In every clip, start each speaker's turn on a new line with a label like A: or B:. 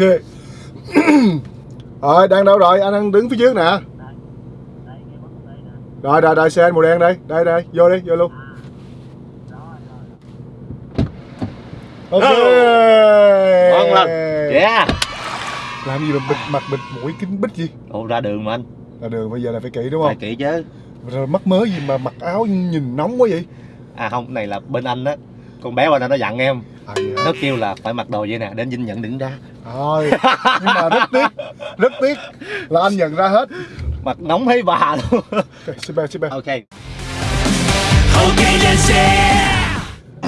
A: Rồi đang đâu rồi? Anh đang đứng phía trước nè. Rồi rồi rồi xe anh màu đen đây. Đây đây vô đi vô luôn. Ok.
B: Ngon lành. Yeah.
A: Làm gì mà bịt mặt bịt mũi kính bít gì?
B: Ồ ra đường mà anh.
A: Là đường bây giờ là phải kỹ đúng
B: phải
A: không
B: kỹ chứ.
A: Rồi mắc mớ gì mà mặc áo nhìn nóng quá vậy?
B: À không này là bên anh đó con bé bên anh nó dặn em.
A: À, hả?
B: nó kêu là phải mặc đồ vậy nè đến dinh nhận đừng ra.
A: Thôi Nhưng mà rất tiếc Rất tiếc Là anh nhận ra hết.
B: Mặt nóng thấy bà luôn.
A: Ok xin bè xin bè
B: ok.
C: Ok lên xe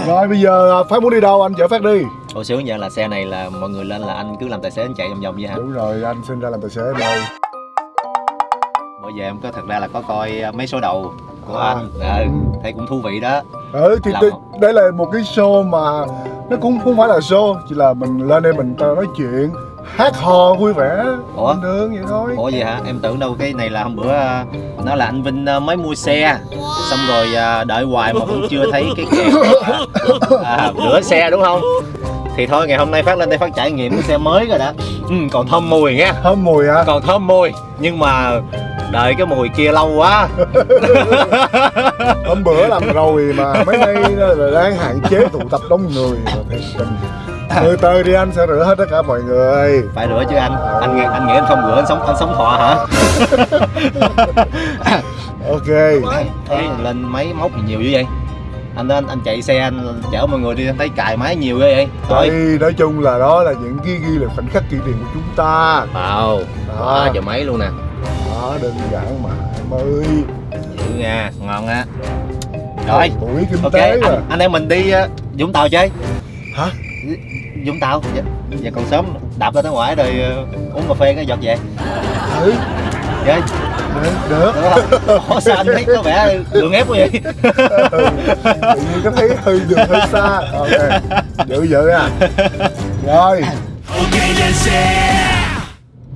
A: Rồi bây giờ à, Phát muốn đi đâu anh? Chở Phát đi.
B: Ủa sướng vậy là xe này là mọi người lên là anh cứ làm tài xế anh chạy vòng vòng vậy hả?
A: Đúng rồi anh sinh ra làm tài xế đâu?
B: Bây giờ em có thật ra là có coi uh, mấy số đầu của
A: À.
B: anh ừ, thấy cũng thú vị đó
A: Ừ thì đây, đây là một cái show mà Nó cũng không phải là show Chỉ là mình lên đây mình nói chuyện Hát hò vui vẻ
B: Ủa?
A: Bình thường vậy thôi
B: Ủa vậy hả? Em tưởng đâu cái này là hôm bữa uh, nó là anh Vinh mới mua xe xong rồi đợi hoài mà vẫn chưa thấy cái kèo à, rửa xe đúng không? Thì thôi ngày hôm nay phát lên đây phát trải nghiệm cái xe mới rồi đó. Ừ, còn thơm mùi nha.
A: Thơm mùi hả?
B: Còn thơm mùi nhưng mà đợi cái mùi kia lâu quá.
A: Hôm bữa làm rồi mà mấy nay là đang hạn chế tụ tập đông người. Từ từ đi anh sẽ rửa hết tất cả mọi người.
B: Phải rửa chứ anh. Anh nghĩ anh nghĩ anh không rửa anh sống anh sống thọ hả?
A: Ok.
B: Thấy lên máy móc gì nhiều dữ vậy anh anh anh chạy xe anh chở mọi người đi anh thấy cài máy nhiều ghê vậy. Thôi.
A: Đây nói chung là đó là những cái ghi là khoảnh khắc kỷ niệm của chúng ta.
B: Wow
A: Đó.
B: giờ máy luôn nè.
A: Đó đơn giản mà em ơi.
B: Dữ nha ngon á. Rồi.
A: Buổi kinh
B: ok
A: tế
B: anh, anh em mình đi uh, vũng tàu chơi.
A: Hả?
B: vũng tàu. Giờ, giờ còn sớm đạp ra tới ngoài rồi uh, uống cà phê cái giọt về.
A: Ừ được, được.
B: được Ủa, sao anh thấy có vẻ đường ép quá vậy
A: Ừ, tự nhiên có thấy hơi đường hơi xa ok dữ dữ à rồi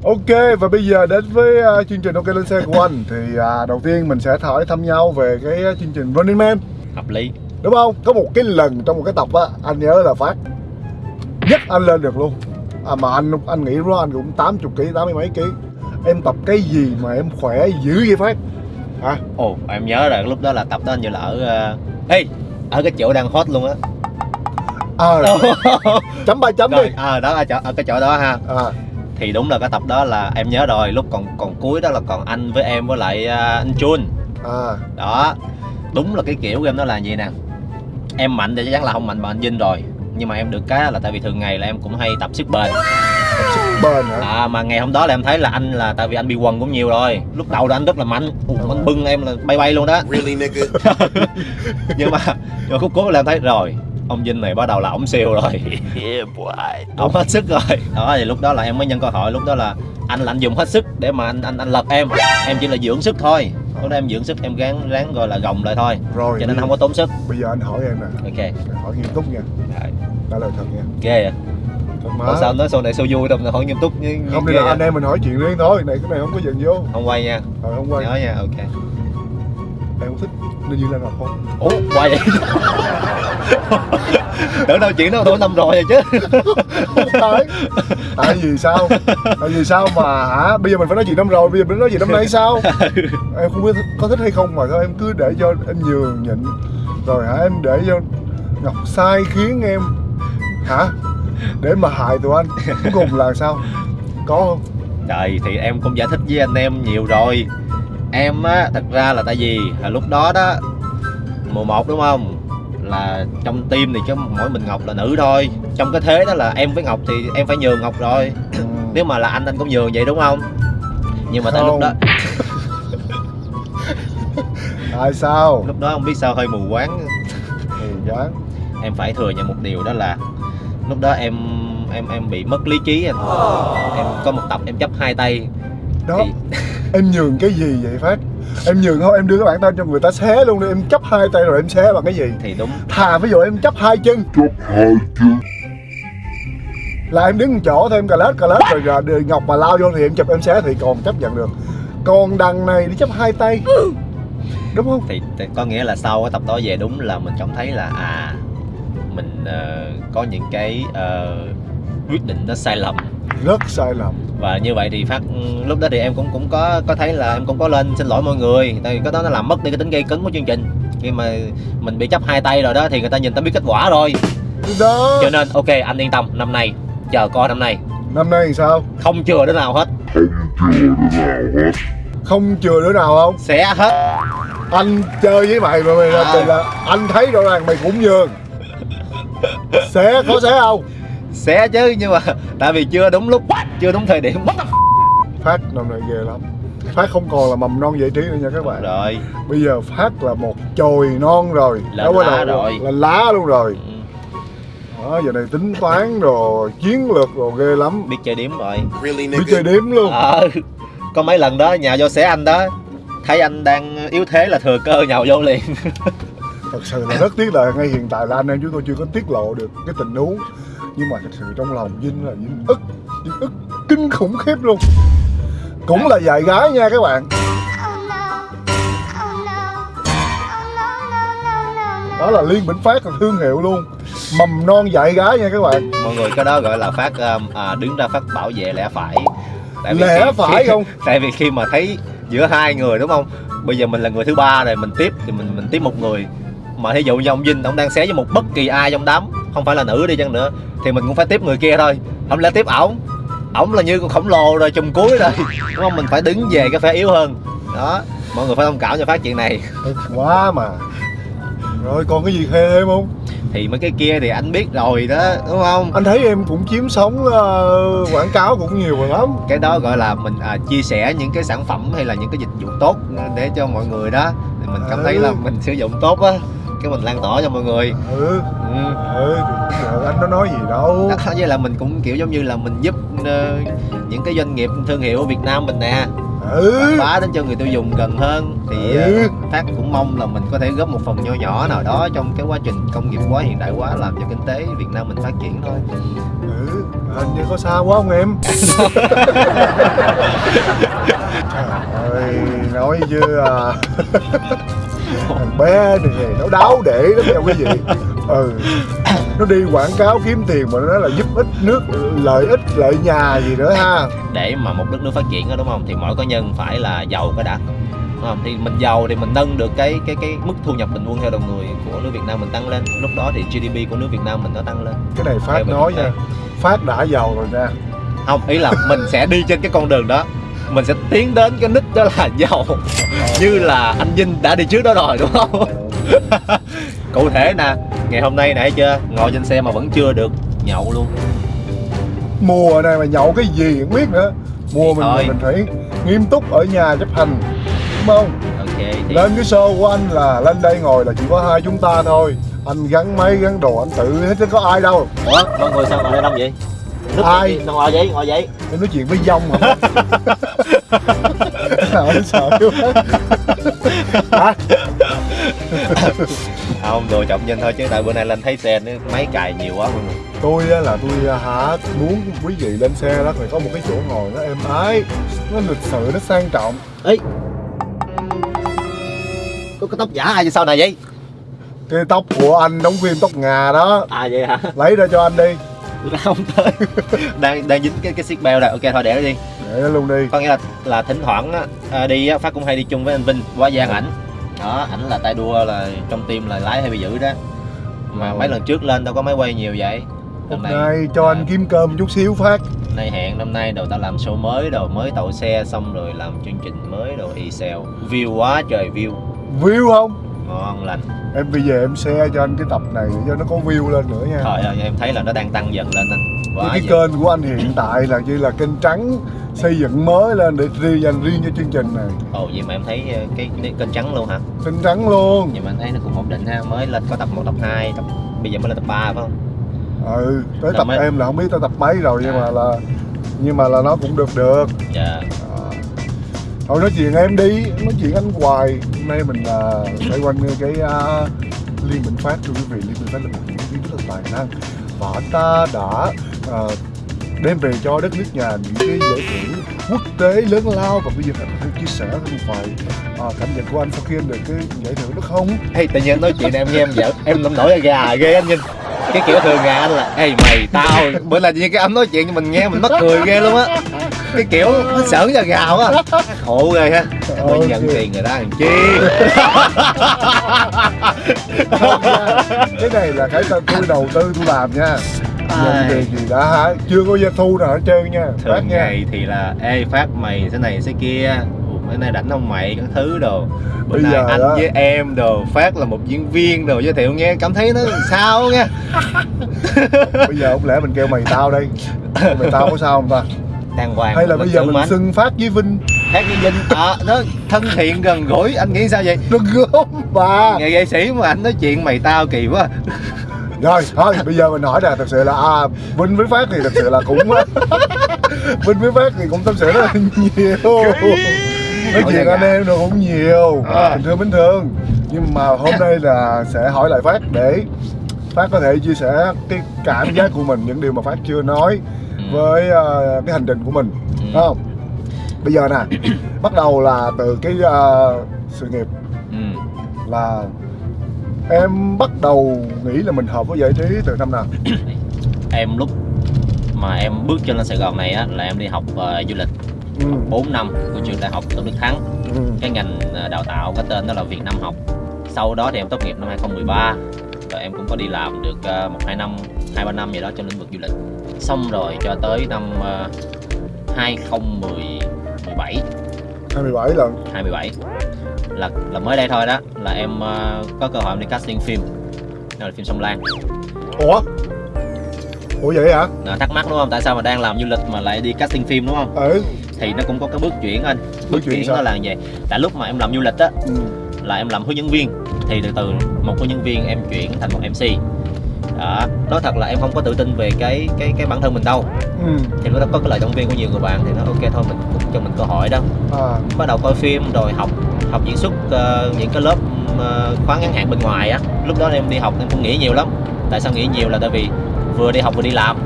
C: Ok
A: và bây giờ đến với à, chương trình ok lên xe của anh thì à, đầu tiên mình sẽ hỏi thăm nhau về cái à, chương trình Running Man
B: hợp lý
A: đúng không có một cái lần trong một cái tập á anh nhớ là phát nhất anh lên được luôn à, mà anh anh nghĩ đó anh cũng 80 kg tám mươi mấy ký em tập cái gì mà em khỏe dữ vậy phát? Hả?
B: Ồ em nhớ rồi lúc đó là tập đó hình như là ở uh... ê ở cái chỗ đang hot luôn á.
A: À, chấm ba chấm đi.
B: rồi à, đó ở, chỗ, ở cái chỗ đó ha.
A: À,
B: thì đúng là cái tập đó là em nhớ rồi lúc còn còn cuối đó là còn anh với em với lại uh, anh Chun.
A: À.
B: Đó đúng là cái kiểu của em đó là gì nè. Em mạnh thì chắc chắn là không mạnh bằng anh Vinh rồi nhưng mà em được cái là tại vì thường ngày là em cũng hay tập sức bền
A: bền hả?
B: À mà ngày hôm đó là em thấy là anh là tại vì anh bị quần cũng nhiều rồi. Lúc đầu là anh rất là mạnh. Ủa, anh bưng em là bay bay luôn đó.
D: Really, nigga?
B: nhưng mà nhưng cuối là em thấy rồi ông Vinh này bắt đầu là ổng siêu rồi.
D: Yeah,
B: ổng hết sức rồi. Đó thì lúc đó là em mới nhân cơ hội lúc đó là anh là anh dùng hết sức để mà anh anh anh lật em. Em chỉ là dưỡng sức thôi. Lúc đó em dưỡng sức em ráng ráng gọi là gồng lại thôi.
A: Rồi
B: cho nên không có tốn sức.
A: bây giờ anh hỏi em nè.
B: Ok.
A: Hỏi nghiêm túc nha.
B: Rồi,
A: trả lời thật nha. Thật mà
B: sao nói sau này sao vui đâu mà hỏi nghiêm túc như, như
A: không đi là anh em mình hỏi chuyện riêng thôi này cái này không có giận vô
B: không? Quay nha.
A: Rồi không quay.
B: Nhớ nha ok.
A: Em có thích Như Lan Ngọc không?
B: Ủa quay vậy? Tưởng đâu chuyện đó tôi năm rồi rồi chứ.
A: Không phải tại vì sao? Tại vì sao mà hả? Bây giờ mình phải nói chuyện năm rồi bây giờ mình nói chuyện năm nay sao? Em không biết có thích hay không mà thôi em cứ để cho em nhường nhịn. Rồi hả em để cho ngọc sai khiến em. Hả để mà hại tụi anh cuối cùng là sao? Có không?
B: Trời thì em cũng giải thích với anh em nhiều rồi. Em á thật ra là tại vì là lúc đó đó Mùa 1 đúng không? Là trong team thì chứ mỗi mình Ngọc là nữ thôi. Trong cái thế đó là em với Ngọc thì em phải nhường Ngọc rồi.
A: Ừ.
B: Nếu mà là anh anh cũng nhường vậy đúng không? Nhưng mà tại lúc đó
A: tại sao?
B: Lúc đó không biết sao hơi mù quáng.
A: Thì dán
B: Em phải thừa nhận một điều đó là Lúc đó em em em bị mất lý trí anh Em có một tập em chấp hai tay.
A: Đó.
B: Thì
A: em nhường cái gì vậy phát? Em nhường thôi em đưa cái bản tên cho người ta xé luôn đi. Em chấp hai tay rồi em xé bằng cái gì?
B: Thì đúng.
A: Thà ví dụ em chấp hai chân. Là em đứng một chỗ thôi em cà lết cà lết rồi, rồi đường ngọc mà lao vô thì em chụp em xé thì còn chấp nhận được. Còn đằng này đi chấp hai tay. Đúng không?
B: Thì, thì có nghĩa là sau cái tập đó về đúng là mình cảm thấy là à mình ờ, có những cái ờ, quyết định nó sai lầm.
A: Rất sai lầm.
B: Và như vậy thì phát lúc đó thì em cũng cũng có có thấy là em cũng có lên xin lỗi mọi người. Tại vì cái đó nó làm mất đi cái tính gây cứng của chương trình. Khi mà mình bị chấp hai tay rồi đó thì người ta nhìn ta biết kết quả rồi.
A: Đó.
B: Cho nên ok anh yên tâm năm nay chờ coi năm nay.
A: Năm nay thì sao?
B: Không chừa đứa nào hết.
A: Không chừa đứa nào không
B: xé hết.
A: Anh chơi với mày mà mày là,
B: À.
A: là anh thấy rõ ràng mày cũng nhường xé có xé không?
B: Xé chứ nhưng mà tại vì chưa đúng lúc chưa đúng thời điểm. What the f-
A: phát năm nay ghê lắm. Phát không còn là mầm non giải trí nữa nha các bạn.
B: Rồi.
A: Bây giờ phát là một chồi non rồi. Nó bắt
B: lá rồi.
A: là lá luôn rồi.
B: Ừ,
A: đó giờ này tính toán rồi chiến lược rồi ghê lắm.
B: Biết chơi điếm rồi.
A: Biết chơi đếm luôn.
B: Ờ có mấy lần đó nhào vô xé anh đó thấy anh đang yếu thế là thừa cơ nhào vô liền
A: thật sự là rất tiếc là ngay hiện tại là anh em chúng tôi chưa có tiết lộ được cái tình huống. Nhưng mà thật sự trong lòng Vinh là Vinh ức Vinh ức kinh khủng khiếp luôn. Cũng là dạy gái nha các bạn. Đó là liên bình phát là thương hiệu luôn. Mầm non dạy gái nha các bạn.
B: Mọi người cái đó gọi là phát um, à, đứng ra phát bảo vệ lẽ phải. Tại
A: Lẽ
B: khi-
A: phải
B: khi-
A: không?
B: tại vì khi mà thấy giữa hai người đúng không? Bây giờ mình là người thứ ba rồi mình tiếp thì mình mình tiếp một người mà thí dụ như ông Vinh ông đang xé với một bất kỳ ai trong đám không phải là nữ đi chăng nữa thì mình cũng phải tiếp người kia thôi. Không lẽ tiếp ổng? Ổng là như con khổng lồ rồi chùm cuối rồi. Đúng không? Mình phải đứng về cái phe yếu hơn. Đó mọi người phải thông cảm cho phát chuyện này.
A: Quá mà. Rồi còn cái gì khê thêm không?
B: Thì mấy cái kia thì anh biết rồi đó đúng không?
A: Anh thấy em cũng chiếm sóng ờ, quảng cáo cũng nhiều rồi lắm.
B: Cái đó gọi là mình à, chia sẻ những cái sản phẩm hay là những cái dịch vụ tốt để cho mọi người đó. Thì mình cảm thấy là mình sử dụng tốt á cái mình lan tỏa cho mọi người.
A: Ừ.
B: Ừ.
A: ừ anh nó nói gì đâu.
B: Đó với là mình cũng kiểu giống như là mình giúp ờ, những cái doanh nghiệp thương hiệu ở Việt Nam mình nè.
A: Ừ.
B: Bá đến cho người tiêu dùng gần hơn thì ờ,
A: Ừ.
B: phát cũng mong là mình có thể góp một phần nho nhỏ nào đó trong cái quá trình công nghiệp hóa hiện đại hóa làm cho kinh tế Việt Nam mình phát triển thôi.
A: Ừ hình như có xa quá không em? Trời ơi nói chứ à thằng bé này nó đáo để lắm nha quý vị. Ừ. Nó đi quảng cáo kiếm tiền mà nó nói là giúp ích nước lợi ích lợi nhà gì nữa ha.
B: Để mà một đất nước phát triển đó đúng không? Thì mỗi cá nhân phải là giàu cái đã không? Thì mình giàu thì mình nâng được cái cái cái mức thu nhập bình quân theo đầu người của nước Việt Nam mình tăng lên. Lúc đó thì GDP của nước Việt Nam mình nó tăng lên.
A: Cái này phát nói nha phát đã giàu rồi nha
B: không ý là mình sẽ đi trên cái con đường đó mình sẽ tiến đến cái đích đó là giàu. Như là anh Vinh đã đi trước đó rồi đúng không? Cụ thể nè ngày hôm nay thấy chưa? Ngồi trên xe mà vẫn chưa được nhậu luôn.
A: Mùa này mà nhậu cái gì không biết nữa. Mùa
B: Thì
A: mình
B: thôi.
A: mình phải nghiêm túc ở nhà chấp hành. Đúng không?
B: Ok thì
A: lên cái show của anh là lên đây ngồi là chỉ có hai chúng ta thôi. Anh gắn máy gắn đồ anh tự hết chứ có ai đâu.
B: Ủa mọi người sao ngồi đây đông vậy Nước
A: Ai?
B: sao ngồi vậy ngồi vậy
A: em nói chuyện với dông hả? Trời sợ quá. Hả?
B: Không đùa chọc Vinh thôi chứ tại bữa nay lên thấy xe nó máy cài nhiều quá. Mọi người
A: tôi á là tôi à, hả muốn quý vị lên xe đó phải có một cái chỗ ngồi nó êm ái nó lịch sự nó sang trọng.
B: Ấy có cái tóc giả ai sau này vậy?
A: Cái tóc của anh đóng phim tóc ngà đó.
B: À vậy hả?
A: Lấy ra cho anh đi
B: không tới. Đang đang dính cái cái xích beo rồi ok thôi để nó đi.
A: Để nó luôn đi.
B: Có nghĩa là là thỉnh thoảng á, à, đi á, phát cũng hay đi chung với anh Vinh qua giang ảnh. Đó ảnh là tay đua là trong team là lái hay bị giữ đó. Mà mấy lần trước lên đâu có máy quay nhiều vậy.
A: Hôm
B: Lần
A: nay cho anh kiếm cơm chút xíu phát.
B: Nay hẹn năm nay đầu ta làm show mới đồ mới tàu xe xong rồi làm chương trình mới đồ y sale. View quá trời view.
A: View không
B: ngon lành.
A: Em bây giờ em share cho anh cái tập này để cho nó có view lên nữa nha.
B: Thôi thôi em thấy là nó đang tăng dần lên anh
A: cái,
B: quá
A: cái
B: vậy.
A: kênh của anh hiện tại là như là kênh trắng xây dựng mới lên để riêng dành riêng cho chương trình này.
B: Ồ vậy mà em thấy ờ, cái, cái kênh trắng luôn hả?
A: Kênh trắng luôn.
B: Nhưng mà anh thấy nó cũng ổn định ha. Mới lên có tập 1, tập 2, tập bây giờ mới lên tập 3 phải không?
A: Ừ tới
B: Là
A: tập
B: mấy-
A: em là không biết tới tập mấy rồi nhưng
B: À.
A: mà là nhưng mà là nó cũng được được.
B: Dạ.
A: à thôi nói chuyện em đi nói chuyện anh hoài. Hôm nay mình là xoay quanh cái uh, liên minh phát. Thưa quý vị liên minh phát là một diễn viên rất là tài năng. Và anh ta đã uh, đem về cho đất nước nhà những cái giải thưởng quốc tế lớn lao. Và bây giờ anh có thể chia sẻ với một vài à, cảm nhận của anh sau khi em được cái giải thưởng đó không?
B: Hey, tự nhiên anh nói chuyện này em nghe em giỡn. Em làm nổi gà ghê anh nhìn. Cái kiểu thường ngày anh là ê mày tao. Bữa là như cái anh nói chuyện mình nghe mình mắc cười ghê luôn á cái kiểu nó sởn da gà quá khổ ghê ha.
A: Ok.
B: nhận tiền người ta làm chi?
A: Cái này là cái tôi đầu tư tôi làm nha. Nhận
B: Ai.
A: tiền gì đã hả? Chưa có doanh thu nào hết trơn nha.
B: Thường
A: nha.
B: ngày thì là ê phát mày thế này thế kia. Bữa nay rảnh không mày? Các thứ đồ. Bữa
A: Bây
B: nay
A: giờ
B: anh
A: đó-
B: với em đồ phát là một diễn viên đồ giới thiệu nghe cảm thấy nó sao nghe
A: bây giờ không lẽ mình kêu mày tao đây mày tao có sao không ta
B: đàng hoàng
A: hay là bây giờ mình
B: mãn.
A: xưng phát với vinh?
B: Khác với Vinh à, nó thân thiện gần gũi. Anh nghĩ sao vậy?
A: Nó gớm bà
B: nghệ nghệ sĩ mà anh nói chuyện mày tao kỳ quá.
A: Rồi thôi bây giờ mình hỏi là thật sự là à, vinh với phát thì thật sự là cũng vinh với phát thì cũng tâm sự rất là nhiều. Nói chuyện anh em nó cũng nhiều.
B: À.
A: bình thường bình thường. Nhưng mà hôm nay là sẽ hỏi lại phát để phát có thể chia sẻ cái cảm giác của mình những điều mà phát chưa nói với ờ, cái hành trình của mình
B: Ừ.
A: Đúng không bây giờ nè bắt đầu là từ cái ờ, sự nghiệp
B: ừ.
A: là em bắt đầu nghĩ là mình hợp với giải trí từ năm nào
B: em lúc mà em bước chân lên Sài Gòn này á là em đi học ờ, du lịch
A: ừ.
B: 4 năm của trường đại học Tôn Đức Thắng
A: Ừ.
B: cái ngành đào tạo có tên đó là Việt Nam học sau đó thì em tốt nghiệp năm 2013 và em cũng có đi làm được một hai năm hai ba năm gì đó trong lĩnh vực du lịch xong rồi cho tới năm ờ, 2017
A: 27 lần.
B: 27 là là mới đây thôi đó là em ờ, có cơ hội em đi casting phim. Đó là phim Sông Lan.
A: Ủa? Ủa vậy hả?
B: à, thắc mắc đúng không? Tại sao mà đang làm du lịch mà lại đi casting phim đúng không?
A: Ừ.
B: Thì nó cũng có cái bước chuyển anh.
A: Bước
B: bước
A: chuyển
B: chuyển nó là vậy. Tại lúc mà em làm du lịch á
A: ừ.
B: là em làm hướng dẫn viên. Thì từ từ một hướng dẫn viên em chuyển thành một MC đó nói thật là em không có tự tin về cái cái cái bản thân mình đâu.
A: Ừ.
B: Thì lúc đó có cái lời động viên của nhiều người bạn thì nó ok thôi mình cũng cho mình cơ hội đó.
A: À
B: bắt đầu coi phim rồi học học diễn xuất ờ, những cái lớp ờ, khóa ngắn hạn bên ngoài á. Lúc đó em đi học em cũng nghĩ nhiều lắm. Tại sao nghĩ nhiều là tại vì vừa đi học vừa đi làm.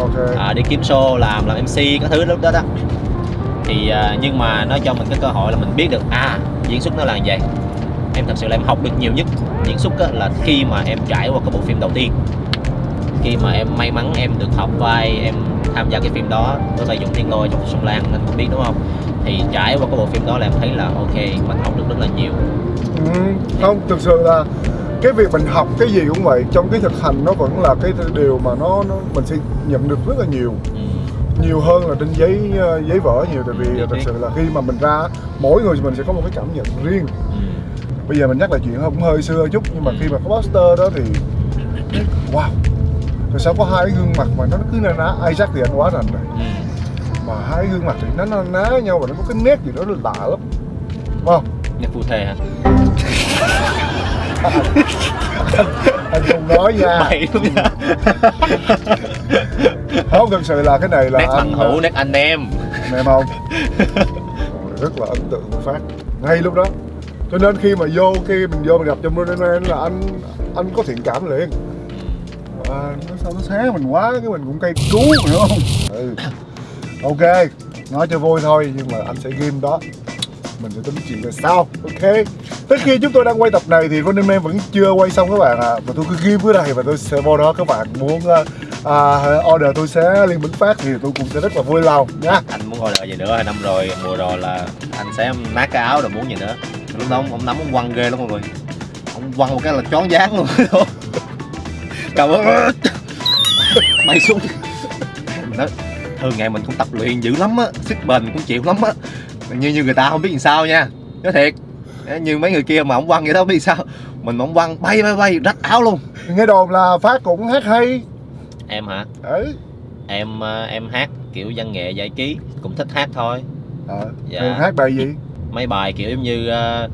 A: Ok.
B: À, đi kiếm show làm làm mc các thứ lúc đó đó. Thì à, nhưng mà nó cho mình cái cơ hội là mình biết được à diễn xuất nó là như vậy em thật sự là em học được nhiều nhất diễn xuất á, là khi mà em trải qua cái bộ phim đầu tiên khi mà em may mắn em được học vai em tham gia cái phim đó với vai Dũng Thiên Lôi trong Sông Lan nên cũng biết đúng không thì trải qua cái bộ phim đó là em thấy là ok mình học được rất là nhiều
A: ừ. Không, thực sự là cái việc mình học cái gì cũng vậy trong cái thực hành nó vẫn là cái điều mà nó, nó mình sẽ nhận được rất là nhiều
B: ừ.
A: nhiều hơn là trên giấy ờ, giấy vở nhiều tại vì thật sự là khi mà mình ra mỗi người mình sẽ có một cái cảm nhận riêng
B: Ừ.
A: bây giờ mình nhắc lại chuyện cũng hơi xưa chút nhưng mà khi mà có poster đó thì wow rồi sao có hai cái gương mặt mà nó cứ na ná Isaac thì anh quá rành rồi.
B: Ừ.
A: mà hai gương mặt thì nó na ná nhau và nó có cái nét gì đó lạ lắm. Đúng không?
B: Nghe phu thề hả?
A: Anh không nói nha. Không thực sự là cái này là
B: nét bằng
A: anh
B: hữu nét anh em.
A: Em không? Rất là ấn tượng phát. Ngay lúc đó cho nên khi mà vô khi mình vô mình gặp trong Man là anh anh có thiện cảm liền. À, nó sao nó xé mình quá cái mình cũng cây cứu hiểu không? Ừ. ok nói cho vui thôi nhưng mà anh sẽ ghim đó. Mình sẽ tính chuyện về sau ok? Tới khi chúng tôi đang quay tập này thì Running Man vẫn chưa quay xong các bạn ạ. Và tôi cứ ghim ở đây và tôi sẽ vô đó các bạn muốn uh, uh, order tôi sẽ liên bính phát thì tôi cũng sẽ rất là vui lòng nha.
B: Anh muốn order gì nữa? Năm rồi mùa rồi là anh sẽ nát cái áo rồi muốn gì nữa lúc đó ông, ông nắm ông quăng ghê lắm mọi người. Ông quăng một cái là chón dáng luôn. Cầm ơn bay xuống. Nói thường ngày mình cũng tập luyện dữ lắm á sức bền cũng chịu lắm á. Như như người ta không biết làm sao nha. Nói thiệt. Như mấy người kia mà ông quăng vậy đó không biết sao. Mình mà ông quăng bay bay bay rách áo luôn.
A: Nghe đồn là phát cũng hát hay.
B: Em hả?
A: Đấy
B: em ờ, em hát kiểu văn nghệ giải trí cũng thích hát thôi.
A: À,
B: Dạ.
A: thường hát bài gì
B: mấy bài kiểu giống như ờ,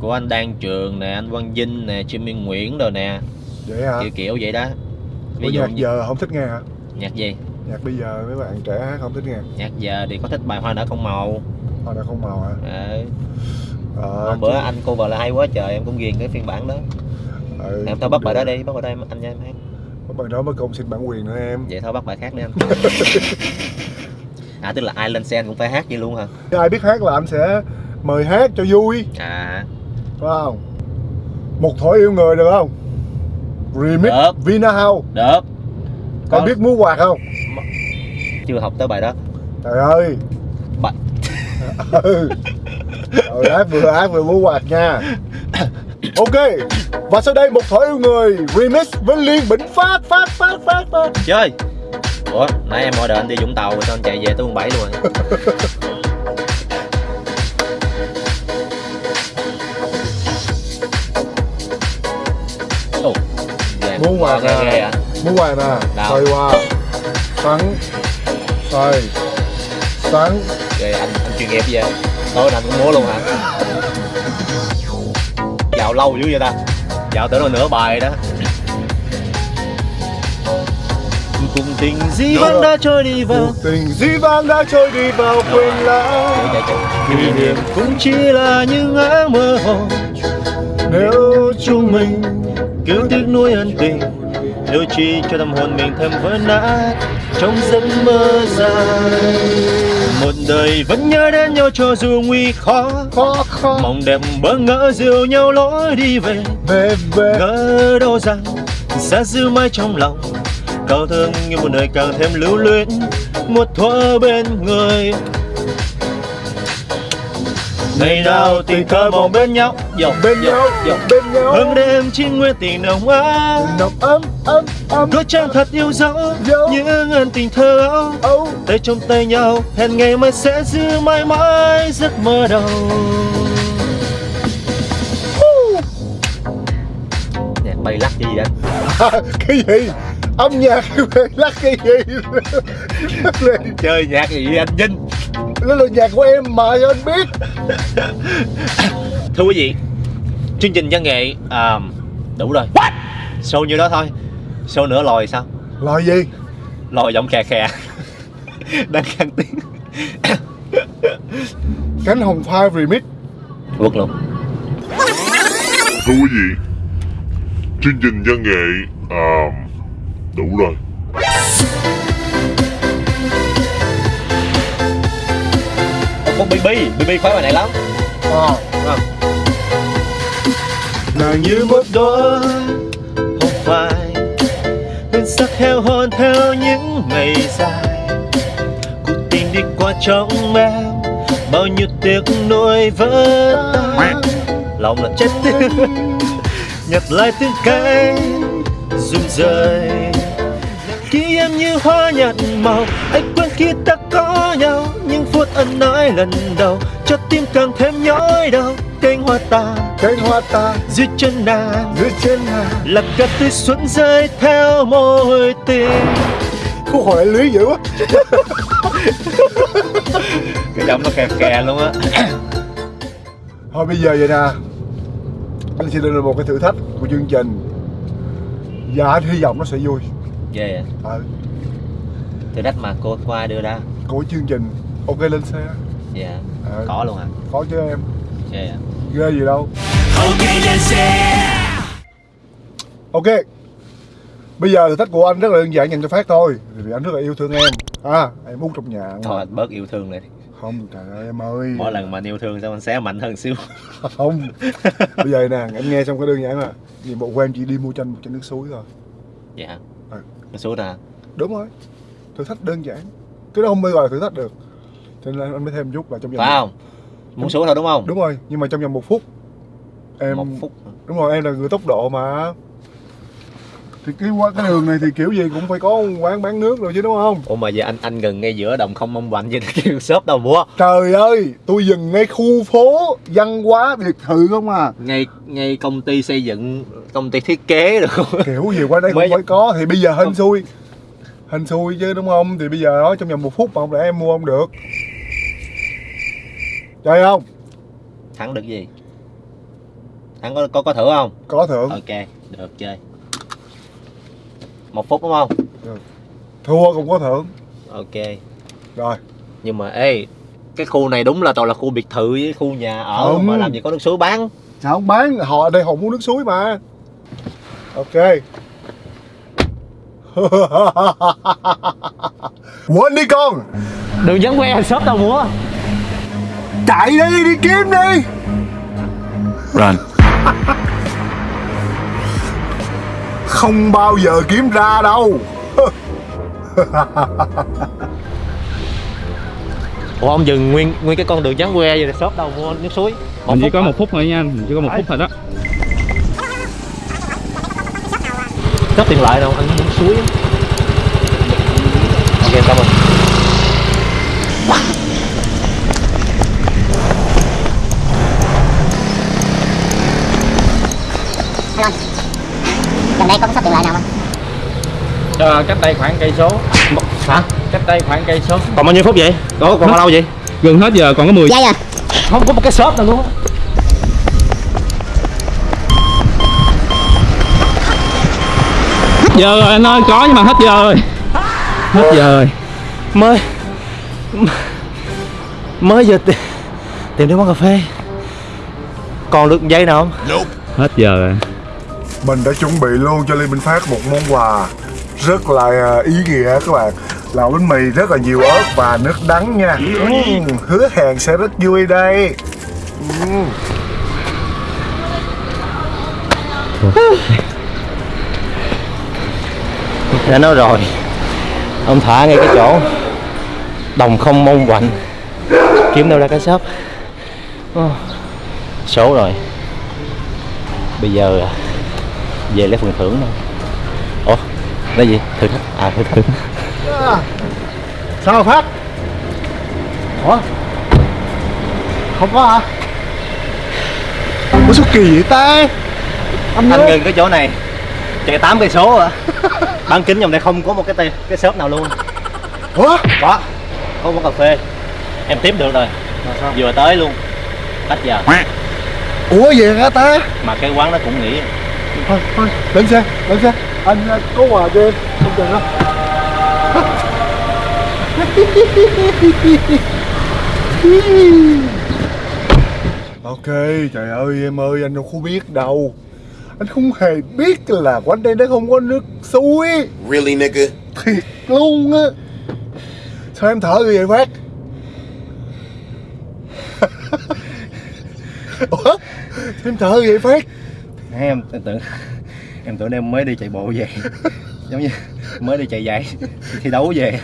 B: của anh Đan Trường nè anh Quang Vinh nè Jimmy Nguyễn rồi nè.
A: Vậy hả?
B: Kiểu kiểu vậy đó.
A: Ủa,
B: ví dụ
A: nhạc
B: như
A: giờ không thích nghe hả?
B: Nhạc gì?
A: Nhạc bây giờ mấy bạn trẻ hát không thích nghe.
B: Nhạc giờ thì có thích bài hoa nở không màu.
A: Họ đã không màu hả?
B: Ờ,
A: ờ,
B: hôm bữa anh cover là hay quá trời em cũng ghiền cái phiên bản đó.
A: Ừ,
B: em tao bắt bài đó đi bắt bài đó em anh cho em hát.
A: Bằng đó mới công xin bản quyền nữa em.
B: Vậy thôi bắt bài khác đi anh. À tức là ai lên xe anh cũng phải hát vậy luôn hả?
A: Ai biết hát là anh sẽ mời hát cho vui
B: à
A: Phải không? Một thỏi yêu người được không? Remix
B: Được.
A: Vina House
B: được
A: Con
B: Có-
A: biết múa quạt không?
B: chưa học tới bài đó
A: Trời ơi
B: Bài-
A: ừ. Hát vừa hát vừa múa quạt nha Ok Và sau đây một thỏi yêu người Remix với Liên Bỉnh Phát Phát Phát Phát Phát
B: chơi ủa nãy em order anh đi Vũng Tàu rồi sao anh chạy về tới quận 7 luôn rồi
A: à
B: ạ
A: Múa quạt nè
B: Đâu?
A: Xoay qua. Xoắn Xoay Xoắn
B: Ghê, anh, anh chuyên nghiệp vậy? Nay anh cũng múa luôn hả? Dạo lâu dữ vậy ta? Dạo tới nửa bài đó. Cùng tình dĩ vãng
A: rồi.
B: đã trôi đi vào.
A: Cuộc tình dĩ vãng đã trôi đi vào quên lãng.
B: Kỷ niệm cũng chỉ là những áng mơ hồ
A: Nếu chúng mình
B: Cứ tiếc nuối ân tình. Đôi chi cho tâm hồn mình thêm vỡ nát Trong giấc mơ dài. Một đời vẫn nhớ đến nhau cho dù nguy khó
A: khó khó.
B: Mong đẹp bỡ ngỡ dìu nhau lối đi về.
A: Về về.
B: Ngỡ đâu rằng sẽ giữ mãi trong lòng. Câu thương như một đời càng thêm lưu luyến Một thuở bên người Ngày nào tình thơ mong bên nhau. Dọc
A: bên nhau
B: dọc
A: bên nhau.
B: Hương đêm chỉ nguyên tình nồng ấm.
A: Nồng ấm ấm ấm.
B: Đôi chân thật yêu dấu. Những ân tình thơ ấu. Tay trong tay nhau Hẹn ngày mai sẽ giữ mãi mãi giấc mơ đầu. Nhạc bay lắc gì anh?
A: cái gì? Âm nhạc lắc cái gì?
B: Chơi nhạc gì anh Vinh
A: đó là nhạc của em mà cho anh biết.
B: Thưa quý vị Chương trình văn nghệ à, Đủ rồi. What? Show như đó thôi. Show nữa lòi sao?
A: Lời gì?
B: Lòi giọng khè khè. Đang khăn tiếng.
A: Cánh hồng phai remix.
B: Quất luôn.
E: Thưa quý vị, chương trình văn nghệ à, đủ rồi.
B: BB BB khoái bài này lắm.
A: À,
B: Không?
A: nàng
B: như một đóa hồng phai hương sắc heo hon theo những ngày dài. Cuộc tình đi qua trong em bao nhiêu tiếc nuối vỡ tan. Lòng là chết nhặt lại từng cái rụng rời. Khi em như hoa nhạt màu anh quên khi ta có nhau phút ân ái lần đầu cho tim càng thêm nhói đau. Cánh hoa tàn
A: cánh hoa ta
B: dưới chân nàng
A: dưới chân nàng.
B: là cát tươi xuân rơi theo môi tình
A: khúc hồi lại lưới dữ quá.
B: Cái giọng nó kè kè luôn á.
A: Thôi bây giờ vậy nè. Anh sẽ đưa ra một cái thử thách của chương trình. Và anh hy vọng nó sẽ vui.
B: Ghê à. Thử thách mà cô qua đưa ra.
A: Của chương trình ok lên xe.
B: Dạ.
A: Ờ,
B: có luôn hả?
A: có chứ em.
B: Ghê à
A: ghê gì đâu.
C: Ok lên xe.
A: Ok. Bây giờ thử thách của anh rất là đơn giản dành cho phát thôi vì anh rất là yêu thương em. À em út trong nhà
B: thôi anh bớt yêu thương lại
A: không trời ơi em ơi.
B: Mỗi lần mà anh yêu thương sao anh xé mạnh hơn xíu.
A: Không. Bây giờ nè em nghe xong cái đơn giản là nhiệm vụ của em chỉ đi mua chanh một chai nước suối thôi.
B: Dạ.
A: Ừ.
B: nó xuống ra
A: đúng rồi. Thử thách đơn giản. Cái đó không bao gọi là thử thách được cho nên anh mới thêm chút là trong vòng
B: phải không? Muốn xuống thôi đúng không?
A: Đúng rồi nhưng mà trong vòng một phút. Em
B: một phút
A: đúng rồi em là người tốc độ mà. Thì cái qua cái đường này thì kiểu gì cũng phải có quán bán nước rồi chứ đúng không?
B: Ủa mà giờ anh anh gần ngay giữa đồng không mong bệnh thì kêu shop đâu mua
A: trời ơi tôi dừng ngay khu phố văn hóa biệt thự không à.
B: Ngay ngay công ty xây dựng công ty thiết kế được
A: kiểu gì qua đây
B: Mới-
A: cũng phải có. Thì bây giờ hên xui. Hên xui chứ đúng không? Thì bây giờ đó trong vòng một phút mà không lẽ em mua không được chơi không?
B: Thắng được gì? Thắng có có có thưởng không?
A: Có thưởng.
B: Ok được chơi. Một phút đúng không?
A: Thua cũng có thưởng.
B: Ok.
A: Rồi.
B: Nhưng mà ê cái khu này đúng là toàn là khu biệt thự với khu nhà ở
A: Không.
B: mà làm gì có nước suối bán.
A: Sao không bán? Họ ở đây họ muốn nước suối mà. Ok. Quên đi con.
B: Đường dẫn que shop đâu mua
A: Chạy đi đi kiếm đi.
C: Run.
A: Không bao giờ kiếm ra đâu.
B: Ủa ông dừng nguyên nguyên cái con đường vắng que vậy shop đâu mua nước suối.
F: Mình chỉ
B: phút
F: có
B: hả?
F: một phút thôi nha mình chỉ có một phút thôi đó.
B: Shop tiền lợi đâu anh muốn suối ok cảm ơn
G: gần đây có cái shop tiện lợi nào không?
F: Ờ, cách đây khoảng cây số.
B: Hả?
F: Cách đây khoảng cây số.
B: Còn bao nhiêu phút vậy? Còn còn bao lâu vậy?
F: Gần hết giờ còn có 10
G: giây à
B: không có một cái shop nào luôn.
F: Hết giờ rồi anh ơi, có nhưng mà hết giờ rồi. Hết giờ rồi.
B: Mới mới giờ tìm, tìm đến quán cà phê. Còn được giây nào không?
F: Hết giờ rồi
A: Mình đã chuẩn bị luôn cho Lê Minh Phát một món quà Rất là à, ý nghĩa các bạn. Là bánh mì rất là nhiều ớt và nước đắng nha. Ừm, Hứa hẹn sẽ rất vui đây. Ừm.
B: đã nói rồi. Ông thả ngay cái chỗ đồng không mong quạnh kiếm đâu ra cái shop. Ồ, số rồi. Bây giờ à, về lấy phần thưởng thôi. Ủa là gì? Thử thách. À thử
A: À, Sao Phát? Ủa? Không có hả? Ủa sao kỳ vậy ta? Anh
B: anh ngừng cái chỗ này. Chạy 8 cây số à bán kính vòng đây không có một cái tê- cái shop nào luôn.
A: Ủa?
B: Có. Có quán cà phê. Em tiếp được rồi. Vừa tới luôn. Cách giờ
A: Ủa vậy hả ta?
B: Mà cái quán nó cũng nghỉ
A: Thôi thôi. Lên xe lên xe. Anh à, có quà cho em. Không cần đâu. Ok trời ơi em ơi anh đâu có biết đâu. Anh không hề biết là quanh đây nó không có nước suối.
H: Really, nigga?
A: Thiệt luôn á. Sao em thở như vậy Phát? Ủa? Sao em thở như vậy Phát
B: Em, em tưởng em tưởng em mới đi chạy bộ về. Giống như mới đi chạy giày thi đấu về.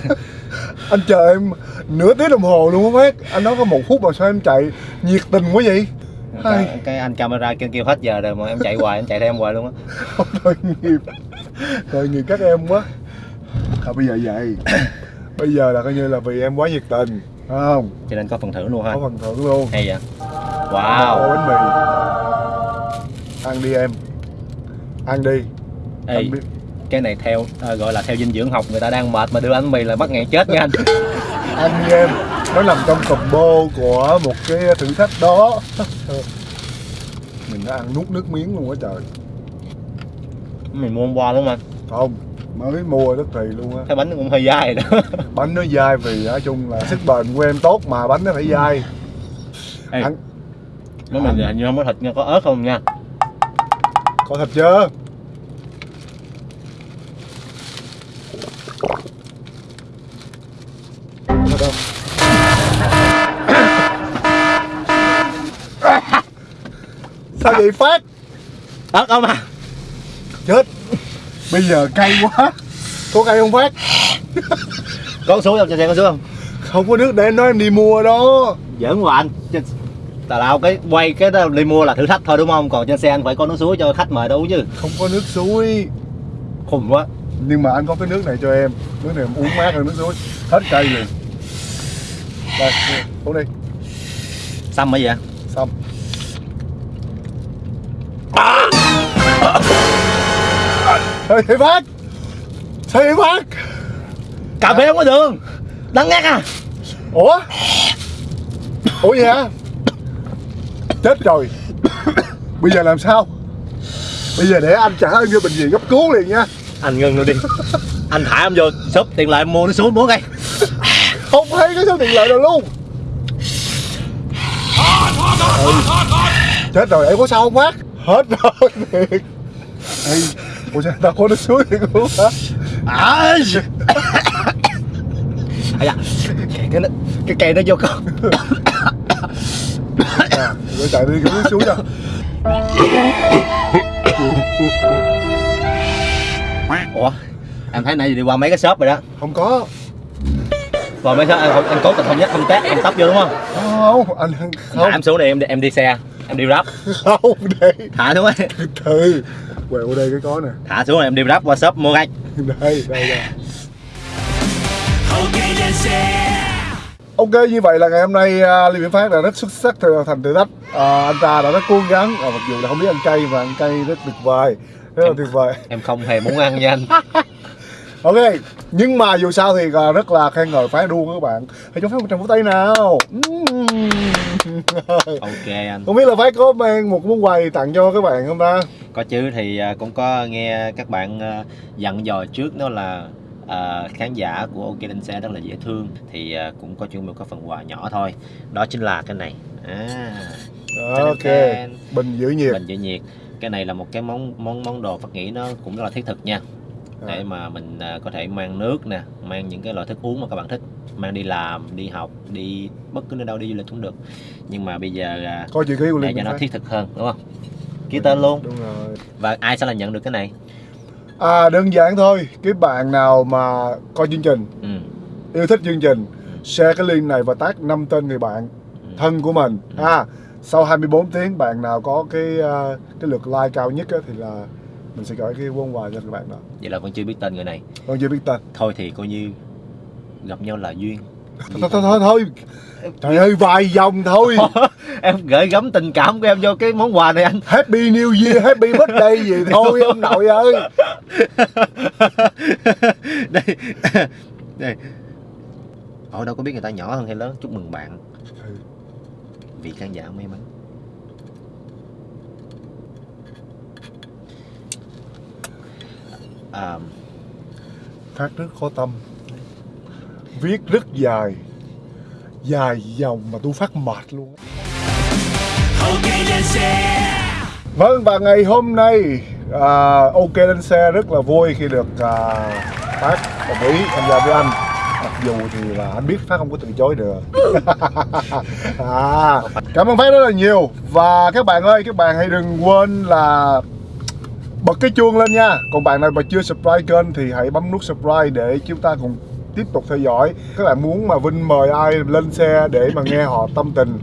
A: Anh chờ em nửa tiếng đồng hồ luôn á Phát Anh nói có một phút mà sao em chạy nhiệt tình quá vậy?
B: Cái, cái anh camera kêu kêu hết giờ rồi mà em chạy hoài em chạy theo em hoài luôn á.
A: Tội nghiệp. Tội nghiệp các em quá. À, Bây giờ vậy. Bây giờ là coi như là vì em quá nhiệt tình Phải không?
B: Cho nên có phần thưởng luôn ha.
A: Có phần thưởng luôn.
B: Hay vậy. Wow.
A: Bánh mì Ăn đi em. Ăn đi.
B: Ê,
A: Anh biết
B: cái này theo à, gọi là theo dinh dưỡng học người ta đang mệt mà đưa bánh mì là bắt nghẹn chết nha anh.
A: Ăn đi em. Nó nằm trong combo của một cái thử thách đó. Mình đã ăn nuốt nước miếng luôn á trời.
B: Mình mua hôm qua đúng không anh?
A: Không Mới mua rất kỳ luôn á.
B: Cái bánh nó cũng hơi dai đó.
A: Bánh nó dai vì nói chung là sức bền của em tốt mà bánh nó phải dai.
B: Ê,
A: Ăn.
B: nếu mình hình như không có thịt nha có ớt không nha
A: Có thịt chưa? Có thịt không? Sao vậy Phát?
B: ớt không à
A: Chết Bây giờ cay quá Có cay không Phát?
B: có số không cho xem có số không
A: Không có nước để em nói em đi mua đó
B: giỡn hoài anh tào lao cái quay cái đó đi mua là thử thách thôi đúng không? Còn trên xe anh phải có nước suối cho khách mời đâu chứ.
A: Không có nước suối.
B: Khùng quá.
A: Nhưng mà anh có cái nước này cho em. Nước này em uống mát hơn nước suối. Hết cay liền. Đây, uống đi.
B: Xăm cái gì vậy?
A: Xong. Vậy Phát? Vậy Phát?
B: cà phê không có đường. Đắng ngắt à.
A: Ủa? Ủa vậy hả? Chết rồi Bây giờ làm sao? Bây giờ để anh trả em vô bệnh viện cấp cứu liền nha
B: anh ngưng luôn đi anh thả em vô shop tiền lại mua nước suối muốn ngay
A: Không thấy cái số tiền lợi nào luôn ừ. Chết rồi em có sao không Phát? Hết rồi thiệt Ê, Ủa sao tao có nước suối thiệt luôn hả?
B: à, à, cái, cái, cái cây nó vô con
A: rồi chạy đi cái bước xuống cho
B: ủa em thấy nãy giờ đi qua mấy cái shop rồi đó.
A: Không có.
B: Qua mấy shop em, không- em cố tình không nhắc không tét không tấp vô đúng không?
A: Không anh không.
B: em xuống đây em đi, em đi xe em đi grab.
A: Không đây
B: thả xuống ấy.
A: Từ từ quẹo đây cái có nè.
B: Thả xuống rồi em đi grab qua shop mua ngay
A: đây đây đây. Ok như vậy là ngày hôm nay uh, Lê Viễn Phát đã rất xuất sắc thành thử thách. À, anh ta đã rất cố gắng. À, mặc dù là không biết ăn cay và ăn cay rất tuyệt vời. Rất là tuyệt vời.
B: em không hề muốn ăn nha anh.
A: Ok nhưng mà dù sao thì à, rất là khen ngợi Phát luôn các bạn. Hãy cho Phát một tràng vỗ tay nào.
B: Ok anh.
A: Không biết là Phát có mang một món quà gì tặng cho các bạn không ta?
B: Có chứ thì à, cũng có nghe các bạn à, dặn dò trước đó là à, khán giả của OK Lên Xe rất là dễ thương thì à, cũng có chuẩn bị có phần quà nhỏ thôi. Đó chính là cái này. À,
A: ok bình giữ nhiệt.
B: Bình giữ nhiệt. Cái này là một cái món món món đồ Phật nghĩ nó cũng rất là thiết thực nha. Để mà mình à, có thể mang nước nè mang những cái loại thức uống mà các bạn thích. Mang đi làm đi học đi bất cứ nơi đâu đi du lịch cũng được. Nhưng mà bây giờ à,
A: coi chữ ký của
B: để cho nó
A: Phát
B: thiết thực hơn đúng không? Ký tên luôn.
A: đúng rồi.
B: Và ai sẽ là nhận được cái này
A: À đơn giản thôi, cái bạn nào mà coi chương trình,
B: ừ.
A: yêu thích chương trình, share cái link này và tag năm tên người bạn
B: Ừ.
A: thân của mình. À, sau 24 tiếng bạn nào có cái ờ, cái lượt like cao nhất á, thì là mình sẽ gửi cái món quà cho các bạn đó.
B: vậy là con chưa biết tên người này
A: Con chưa biết tên.
B: thôi thì coi như gặp nhau là duyên
A: Thôi thôi thôi thôi. Trời ơi vài dòng thôi.
B: em gửi gắm tình cảm của em vô cái món quà này anh
A: Happy New Year, Happy Birthday gì thôi ông nội ơi.
B: đây đây ở đâu có biết người ta nhỏ hơn hay lớn chúc mừng bạn
A: Ừ.
B: vì khán giả may mắn à,
A: Phát rất có tâm. Viết rất dài. Dài dòng mà tôi phát mệt luôn. á. Vâng và ngày hôm nay à, OK lên xe rất là vui khi được à, Phát đồng ý tham gia với anh Mặc dù thì là anh biết Phát không có từ chối được à, Cảm ơn Phát rất là nhiều Và các bạn ơi các bạn hãy đừng quên là bật cái chuông lên nha Còn bạn nào mà chưa subscribe kênh thì hãy bấm nút subscribe để chúng ta cùng tiếp tục theo dõi. Các bạn muốn mà Vinh mời ai lên xe để mà nghe họ tâm tình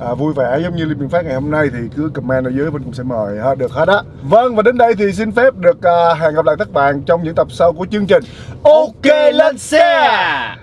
A: à, vui vẻ giống như Liên Biện Phát ngày hôm nay thì cứ comment ở dưới Vinh cũng sẽ mời ha, được hết á. Vâng và đến đây thì xin phép được à, hẹn gặp lại các bạn trong những tập sau của chương trình. OK lên xe
B: xe!